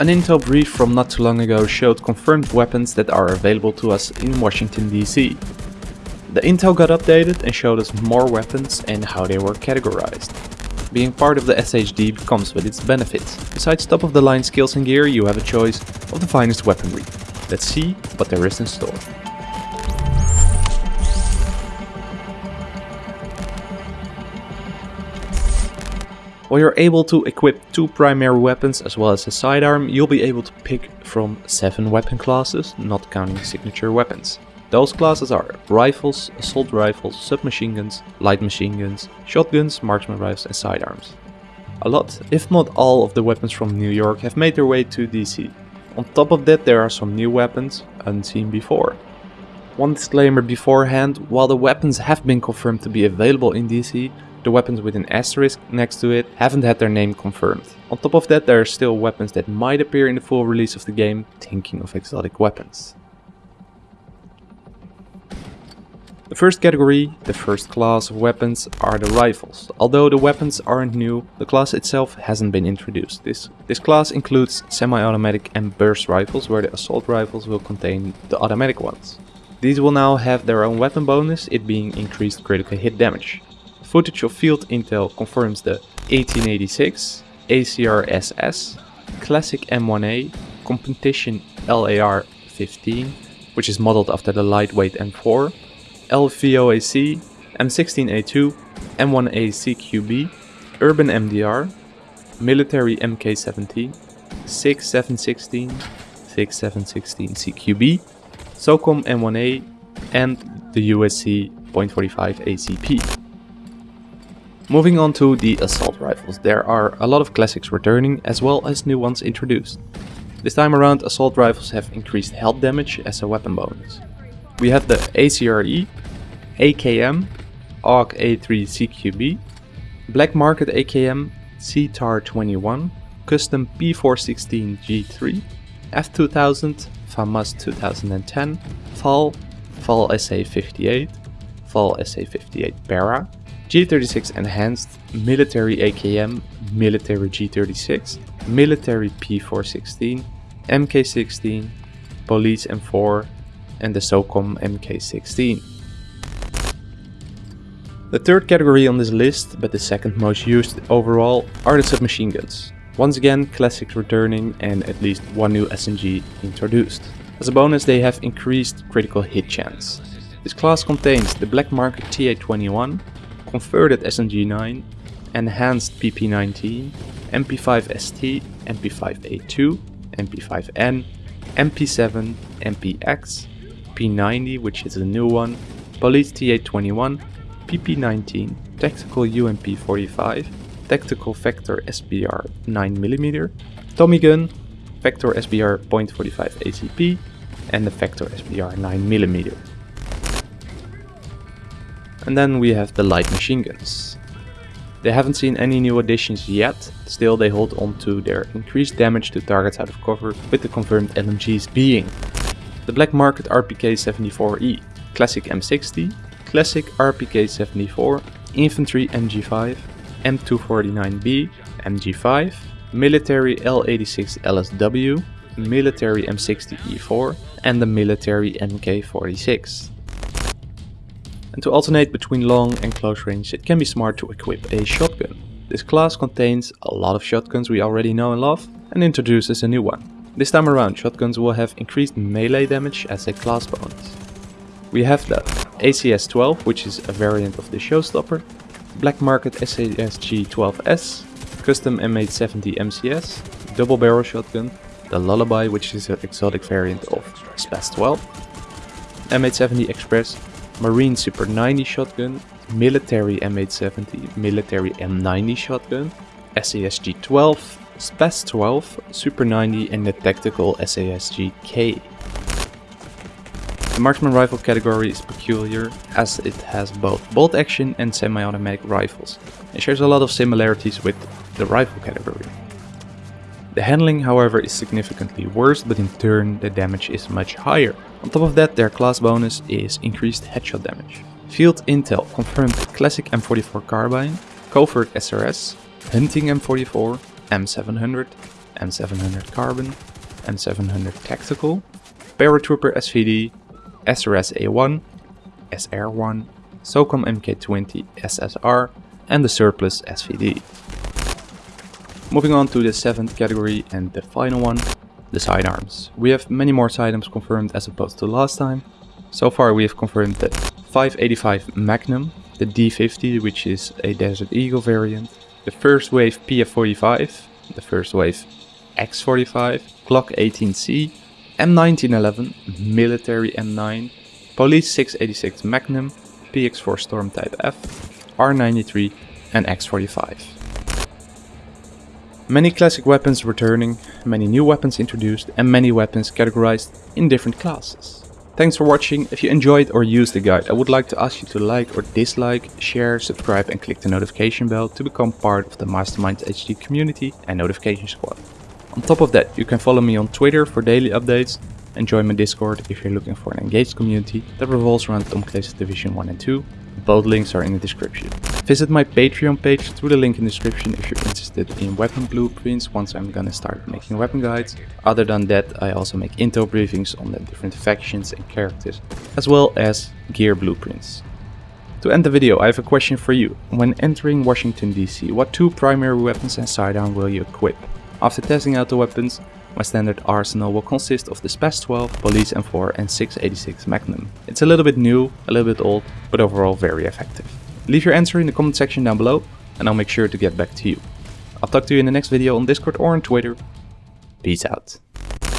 An intel brief from not too long ago showed confirmed weapons that are available to us in Washington DC. The intel got updated and showed us more weapons and how they were categorized. Being part of the SHD comes with its benefits. Besides top of the line skills and gear, you have a choice of the finest weaponry. Let's see what there is in store. While you're able to equip two primary weapons as well as a sidearm, you'll be able to pick from 7 weapon classes, not counting signature weapons. Those classes are rifles, assault rifles, submachine guns, light machine guns, shotguns, marksman rifles and sidearms. A lot, if not all of the weapons from New York have made their way to DC. On top of that there are some new weapons, unseen before. One disclaimer beforehand, while the weapons have been confirmed to be available in DC, the weapons with an asterisk next to it haven't had their name confirmed. On top of that there are still weapons that might appear in the full release of the game, thinking of exotic weapons. The first category, the first class of weapons, are the rifles. Although the weapons aren't new, the class itself hasn't been introduced. This, this class includes semi-automatic and burst rifles, where the assault rifles will contain the automatic ones. These will now have their own weapon bonus, it being increased critical hit damage. Footage of field intel confirms the 1886, ACR-SS, Classic M1A, Competition LAR-15, which is modeled after the lightweight M4, LVOAC, M16A2, M1A CQB, Urban MDR, Military MK17, 6716, 6716 CQB, SOCOM M1A, and the USC .45 ACP. Moving on to the assault rifles, there are a lot of classics returning as well as new ones introduced. This time around assault rifles have increased health damage as a weapon bonus. We have the ACRE, AKM, AUG A3 CQB, Black Market AKM, CTAR21, Custom P416 G3, F2000, FAMAS 2010, FAL, FAL SA58, FAL SA58 Para, G36 Enhanced, Military AKM, Military G36, Military P416, MK16, Police M4 and the SOCOM MK16. The third category on this list, but the second most used overall, are the submachine guns. Once again, classics returning and at least one new SMG introduced. As a bonus they have increased critical hit chance. This class contains the Black Market T821, converted SMG9, enhanced PP19, MP5ST, MP5A2, MP5N, MP7, MPX, P90 which is a new one, Police T821, PP19, Tactical UMP45, Tactical Vector SBR 9mm, Tommy Gun, Vector SBR .45 ACP and the Vector SBR 9mm. And then we have the light machine guns. They haven't seen any new additions yet, still they hold on to their increased damage to targets out of cover with the confirmed LMGs being the Black Market RPK-74E, Classic M60, Classic RPK-74, Infantry MG5, M249B, MG5, Military L86 LSW, Military M60E4 and the Military MK46. And to alternate between long and close range, it can be smart to equip a shotgun. This class contains a lot of shotguns we already know and love, and introduces a new one. This time around, shotguns will have increased melee damage as a class bonus. We have the ACS-12, which is a variant of the Showstopper, Black Market SASG-12S, Custom M870 MCS, Double Barrel Shotgun, the Lullaby, which is an exotic variant of SPAS-12, M870 Express, Marine Super 90 shotgun, military M870, military M90 shotgun, SASG 12, SPAS 12, Super 90 and the tactical SASG K. The marksman rifle category is peculiar as it has both bolt action and semi-automatic rifles and shares a lot of similarities with the rifle category. The handling however is significantly worse but in turn the damage is much higher. On top of that their class bonus is increased headshot damage. Field Intel confirmed Classic M44 Carbine, Covert SRS, Hunting M44, M700, M700 Carbon, M700 Tactical, Paratrooper SVD, SRS A1, SR1, SOCOM MK20 SSR and the Surplus SVD. Moving on to the seventh category and the final one, the sidearms. We have many more sidearms confirmed as opposed to last time. So far we have confirmed the 585 Magnum, the D50 which is a Desert Eagle variant, the first wave PF45, the first wave X45, Glock 18C, M1911, Military M9, Police 686 Magnum, PX4 Storm Type F, R93 and X45. Many classic weapons returning, many new weapons introduced and many weapons categorized in different classes. Thanks for watching, if you enjoyed or used the guide I would like to ask you to like or dislike, share, subscribe and click the notification bell to become part of the Masterminds HD community and notification squad. On top of that you can follow me on Twitter for daily updates and join my Discord if you're looking for an engaged community that revolves around Tom Clancy's Division 1 and 2 both links are in the description. Visit my Patreon page through the link in the description if you're interested in weapon blueprints once I'm gonna start making weapon guides. Other than that I also make intel briefings on the different factions and characters as well as gear blueprints. To end the video I have a question for you. When entering Washington DC what two primary weapons and sidearm will you equip? After testing out the weapons my standard arsenal will consist of the SPAS 12, Police M4 and 686 Magnum. It's a little bit new, a little bit old, but overall very effective. Leave your answer in the comment section down below and I'll make sure to get back to you. I'll talk to you in the next video on Discord or on Twitter. Peace out.